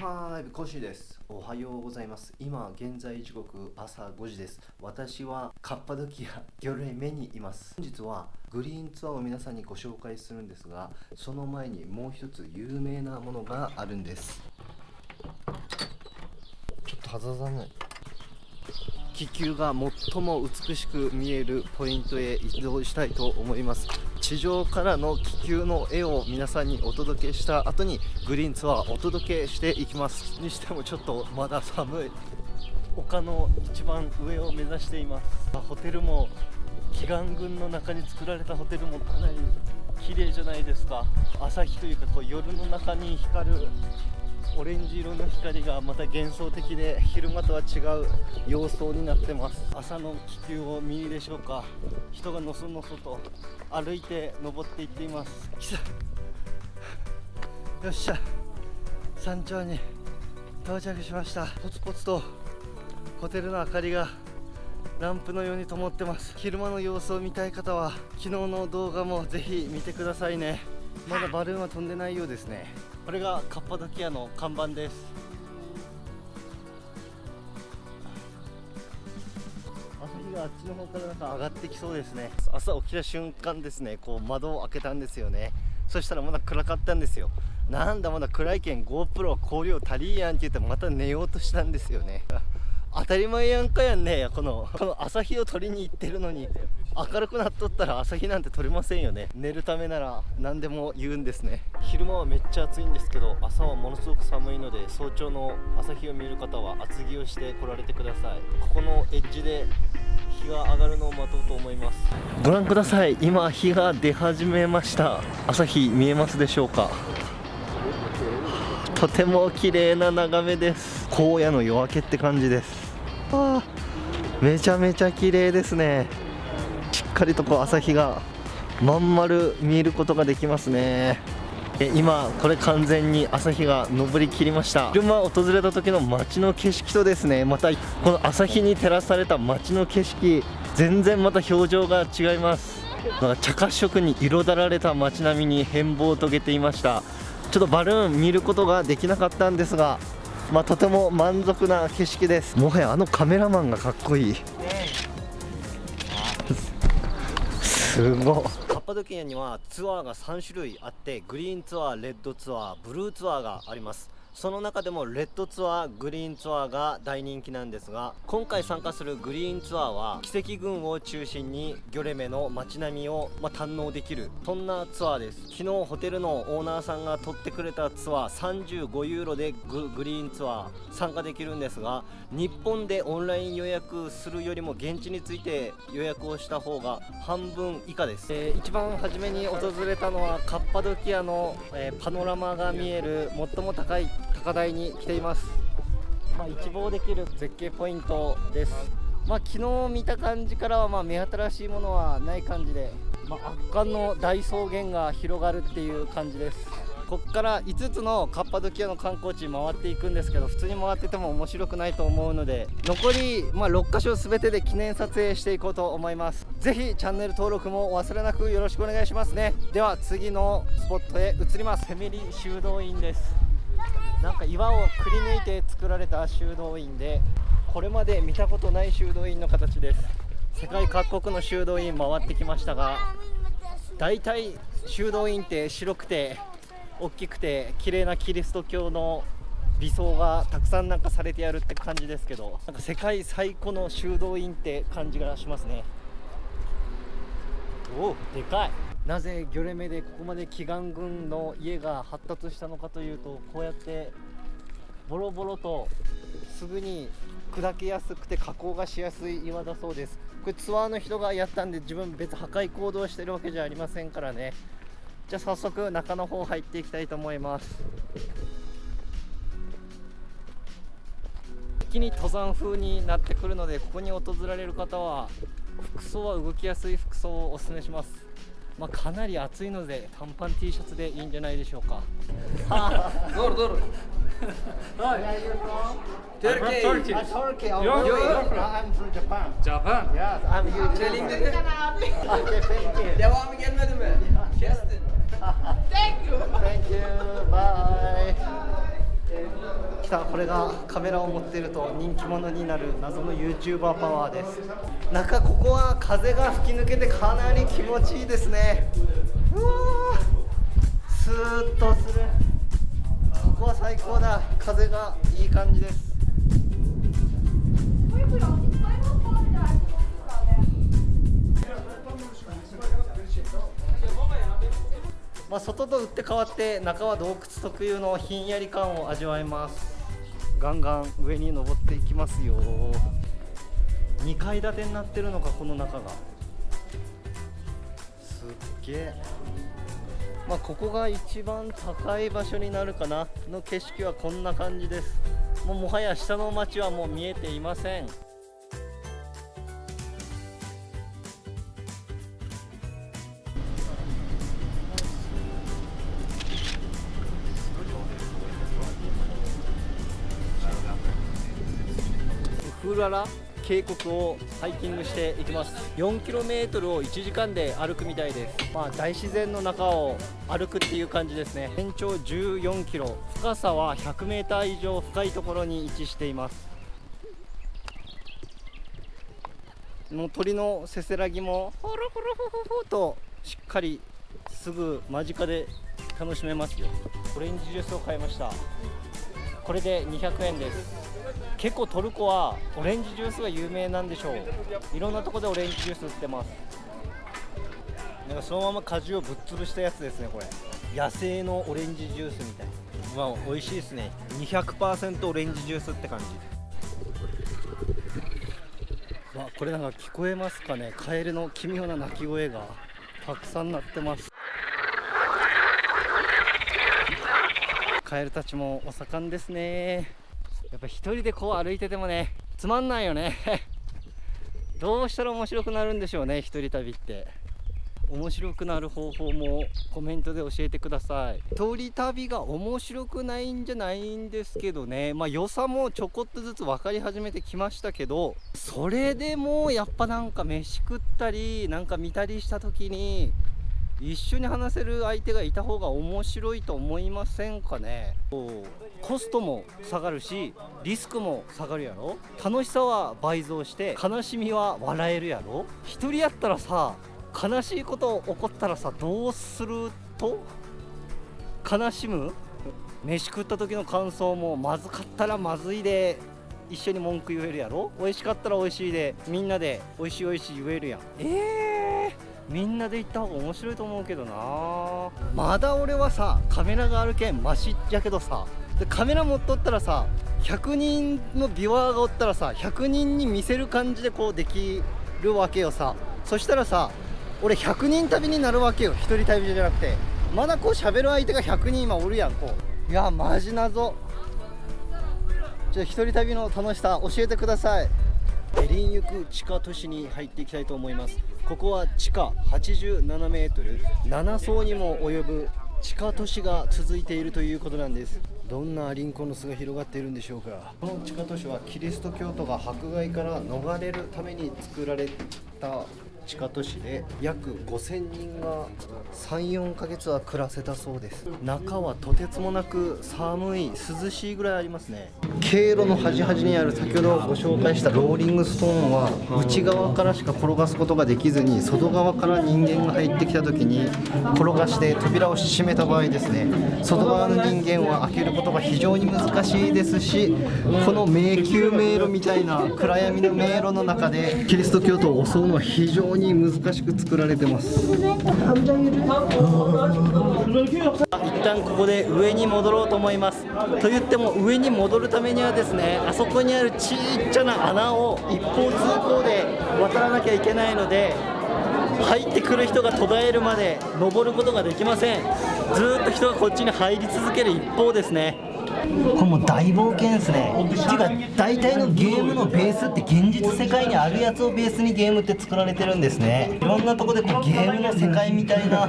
5コシです。おはようございます。今現在時刻朝5時です。私はカッパドキア魚類目にいます。本日はグリーンツアーを皆さんにご紹介するんですがその前にもう一つ有名なものがあるんです。ちょっと肌寒い。気球が最も美しく見えるポイントへ移動したいと思います地上からの気球の絵を皆さんにお届けした後にグリーンツアーお届けしていきます。にしてもちょっとまだ寒い。丘の一番上を目指しています。ホテルも祈願群の中に作られたホテルもかなり綺麗じゃないですか。朝日というかこう夜の中に光るオレンジ色の光がまた幻想的で昼間とは違う様相になってます。朝の気球を見るでしょうか。人がのそのそと歩いて登っていっています。よっしゃ。山頂に到着しました。ポツポツとホテルの明かりが。ランプのように灯ってます。昼間の様子を見たい方は昨日の動画もぜひ見てくださいね。まだバルーンは飛んでないようですね。これがカッパドキアの看板です。朝日があっちの方からなんか上がってきそうですね。朝起きた瞬間ですねこう窓を開けたんですよね。そしたらまだ暗かったんですよ。なんだまだ暗いけん GoPro 光量足りんやんって言ってまた寝ようとしたんですよね当たり前やんかやんねこのこの朝日を撮りに行ってるのに。明るくなっとったら朝日なんて撮れませんよね。寝るためなら何でも言うんですね。昼間はめっちゃ暑いんですけど朝はものすごく寒いので早朝の朝日を見る方は厚着をして来られてください。ここのエッジで日が上がるのを待とうと思います。ご覧ください。今日が出始めました。朝日見えますでしょうか？とても綺麗な眺めです。荒野の夜明けって感じです。あめちゃめちゃ綺麗ですね。しっかりとこう朝日がまん丸見えることができますね。今これ完全に朝日が昇りきりました。昼間訪れた時の街の景色とですねまたこの朝日に照らされた街の景色全然また表情が違います。茶褐色に彩られた街並みに変貌を遂げていましたちょっとバルーン見ることができなかったんですがまあ、とても満足な景色です。もはやあのカメラマンがかっこいい。すごカッパドキアにはツアーが3種類あってグリーンツアーレッドツアーブルーツアーがあります。その中でもレッドツアーグリーンツアーが大人気なんですが今回参加するグリーンツアーは奇跡群を中心にギョレメの街並みを、まあ、堪能できるそんなツアーです。昨日ホテルのオーナーさんが取ってくれたツアー35ユーロでグリーンツアー参加できるんですが日本でオンライン予約するよりも現地について予約をした方が半分以下です、えー、一番初めに訪れたのはカッパドキアの、えー、パノラマが見える最も高い高台に来ています、まあ、一望できる絶景ポイントです。まあ、昨日見た感じからはま目新しいものはない感じで、まあ、圧巻の大草原が広がるっていう感じです。ここから5つのカッパドキアの観光地回っていくんですけど普通に回ってても面白くないと思うので残り、ま6箇所全てで記念撮影していこうと思います。是非チャンネル登録もお忘れなくよろしくお願いしますね。では次のスポットへ移ります。セミリ修道院です。なんか岩をくり抜いて作られた修道院でこれまで見たことない修道院の形です。世界各国の修道院回ってきましたが大体修道院って白くて大きくて綺麗なキリスト教の理想がたくさんなんかされてやるって感じですけどなんか世界最古の修道院って感じがしますね。おおでかい。なぜギョレメでここまで祈願群の家が発達したのかというとこうやってボロボロとすぐに砕けやすくて加工がしやすい岩だそうです。これツアーの人がやったんで自分別破壊行動してるわけじゃありませんからね。じゃあ早速中の方入っていきたいと思います。一気に登山風になってくるのでここに訪られる方は服装は動きやすい服装をおすすめします。まあ、かなり暑いので短パン T シャツでいいんじゃないでしょうか。どるどる。Hi. Where are you from? Turkey. I'm from Turkey. Uh, Turkey. Oh, You're, you're from? I'm from Japan. Japan? Yes, I'm you. Too. dedi. Okay, thank you. Devamı gelmedi mi? Kestin. Thank you. Thank you. Bye. たこれがカメラを持っていると人気者になる謎の YouTuber パワーです。中ここは風が吹き抜けてかなり気持ちいいですね。うわースーッとする。ここは最高だ。風がいい感じです。まあ、外と打って変わって中は洞窟特有のひんやり感を味わえます。ガンガン上に登っていきますよ。2階建てになってるのかこの中が。すっげえ。まあここが一番高い場所になるかな。の景色はこんな感じです。もうもはや下の町はもう見えていません。フーララ渓谷をハイキングしていきます。4km を1時間で歩くみたいです。まあ大自然の中を歩くっていう感じですね。全長 14km 深さは 100m 以上深いところに位置しています。もう鳥のせせらぎもホロホロホホホとしっかりすぐ間近で楽しめますよ。オレンジジュースを買いました。これで200円です。結構トルコはオレンジジュースが有名なんでしょう。いろんなところでオレンジジュース売ってます。なんかそのまま果汁をぶっ潰したやつですねこれ。野生のオレンジジュースみたい。まあ美味しいですね。200%オレンジジュースって感じ。わこれなんか聞こえますかね。カエルの奇妙な鳴き声がたくさん鳴ってます。カエルたちもお盛んですね。やっぱ一人でこう歩いててもねつまんないよね。どうしたら面白くなるんでしょうね一人旅って。面白くなる方法もコメントで教えてください。一人旅が面白くないんじゃないんですけどね。まあ良さもちょこっとずつ分かり始めてきましたけどそれでもやっぱなんか飯食ったりなんか見たりした時に一緒に話せる相手がいた方が面白いと思いませんかね？コストも下がるしリスクも下がるやろ。楽しさは倍増して悲しみは笑えるやろ。一人やったらさ悲しいこと起こったらさどうすると悲しむ？飯食った時の感想もまずかったらまずいで一緒に文句言えるやろ。美味しかったら美味しいでみんなで美味しい美味しい言えるやん。えー、みんなで行った方が面白いと思うけどな。まだ俺はさカメラがあるけんマシやけどさでカメラ持っとったらさ100人のビュアーがおったらさ100人に見せる感じでこうできるわけよさ。そしたらさ俺100人旅になるわけよ。1人旅じゃなくて。まだこう喋る相手が100人今おるやんこう。いやマジ謎。じゃあ一人旅の楽しさ教えてください。エリン行く地下都市に入っていきたいと思います。ここは地下87メートル。7層にも及ぶ地下都市が続いているということなんです。どんなリンコの巣が広がっているんでしょうか。この地下都市はキリスト教徒が迫害から逃れるために作られた地下都市で約5000人が34ヶ月は暮らせたそうです。中はとてつもなく寒い涼しいぐらいありますね。経路の端々にある先ほどご紹介したローリングストーンは内側からしか転がすことができずに外側から人間が入ってきた時に転がして扉を閉めた場合ですね。外側の人間は開けることが非常に難しいですしこの迷宮迷路みたいな暗闇の迷路の中でキリスト教徒を襲うのは非常に難しく作られてます。一旦ここで上に戻ろうと思います。と言っても上に戻るためにはですねあそこにあるちっちゃな穴を一方通行で渡らなきゃいけないので入ってくる人が途絶えるまで登ることができません。ずっと人がこっちに入り続ける一方ですね。これもう大冒険ですね。っていうか大体のゲームのベースって現実世界にあるやつをベースにゲームって作られてるんですね。いろんなとこでこうゲームの世界みたいな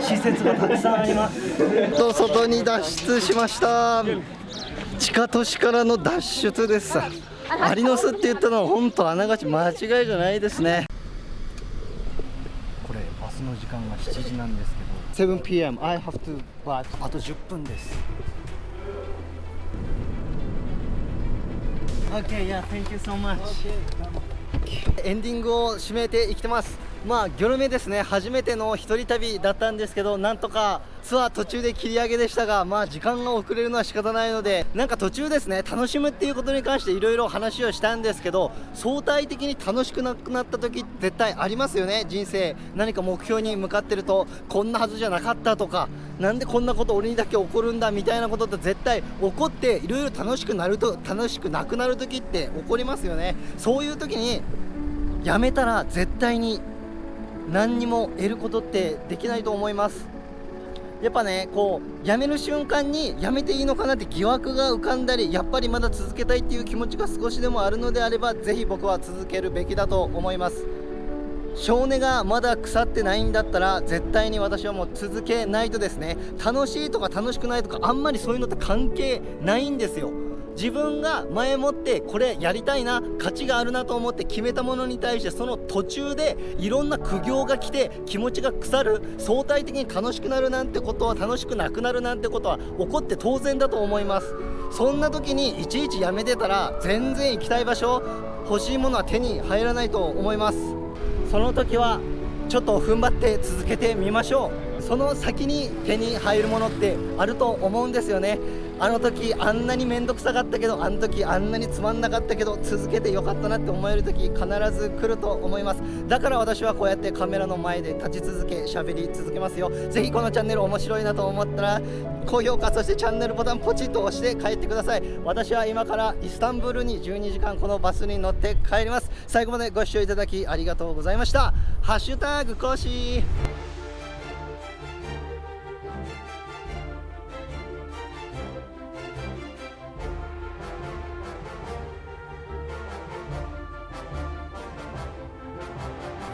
施設がたくさんあります。と外に脱出しました。地下都市からの脱出です。アリの巣って言ったのは本当あながち間違いじゃないですね。これバスの時間が7時なんですけど。7pm I have to but あと10分です Okay, yeah, thank you so much. エンディングを締めていきてますまあギョルメですね。初めての一人旅だったんですけどなんとかツアー途中で切り上げでしたがまあ時間が遅れるのは仕方ないのでなんか途中ですね楽しむっていうことに関していろいろ話をしたんですけど相対的に楽しくなくなった時絶対ありますよね人生。何か目標に向かってるとこんなはずじゃなかったとかなんでこんなこと俺にだけ起こるんだみたいなことって絶対起こっていろいろ楽しくなると楽しくなくなる時って起こりますよね。そういう時にやめたら絶対に何にも得ることってできないと思います。やっぱねこうやめる瞬間にやめていいのかなって疑惑が浮かんだりやっぱりまだ続けたいっていう気持ちが少しでもあるのであればぜひ僕は続けるべきだと思います。少年がまだ腐ってないんだったら絶対に私はもう続けないとですね。楽しいとか楽しくないとかあんまりそういうのって関係ないんですよ。自分が前もってこれやりたいな価値があるなと思って決めたものに対してその途中でいろんな苦行が来て気持ちが腐る相対的に楽しくなるなんてことは楽しくなくなるなんてことは起こって当然だと思います。そんな時にいちいちやめてたら全然行きたい場所欲しいものは手に入らないと思います。その時はちょっと踏ん張って続けてみましょう。その先に手に入るものってあると思うんですよね。あの時あんなに面倒くさかったけどあの時あんなにつまんなかったけど続けてよかったなって思える時必ず来ると思います。だから私はこうやってカメラの前で立ち続け喋り続けますよ。ぜひこのチャンネル面白いなと思ったら高評価そしてチャンネルボタンポチッと押して帰ってください。私は今からイスタンブールに12時間このバスに乗って帰ります。最後までご視聴いただきありがとうございました。ハッシュタグコー。